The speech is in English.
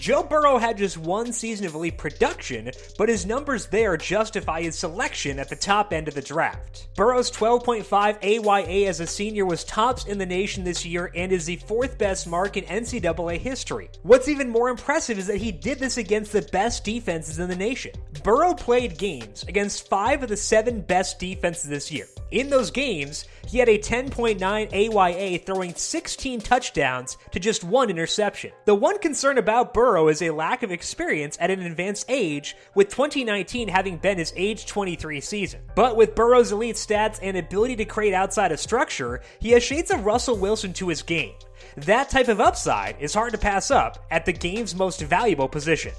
Joe Burrow had just one season of elite production, but his numbers there justify his selection at the top end of the draft. Burrow's 12.5 AYA as a senior was tops in the nation this year and is the fourth best mark in NCAA history. What's even more impressive is that he did this against the best defenses in the nation. Burrow played games against five of the seven best defenses this year. In those games, he had a 10.9 AYA, throwing 16 touchdowns to just one interception. The one concern about Burrow is a lack of experience at an advanced age, with 2019 having been his age 23 season. But with Burrow's elite stats and ability to create outside of structure, he has shades of Russell Wilson to his game. That type of upside is hard to pass up at the game's most valuable position.